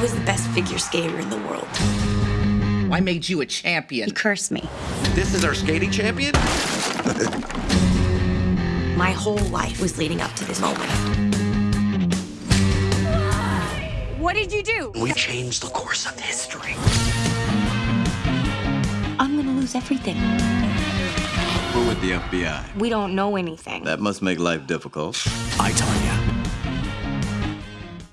was the best figure skater in the world. I made you a champion. He cursed me. This is our skating champion? My whole life was leading up to this moment. What did you do? We changed the course of history. I'm gonna lose everything. We're with the FBI. We don't know anything. That must make life difficult. I Tonya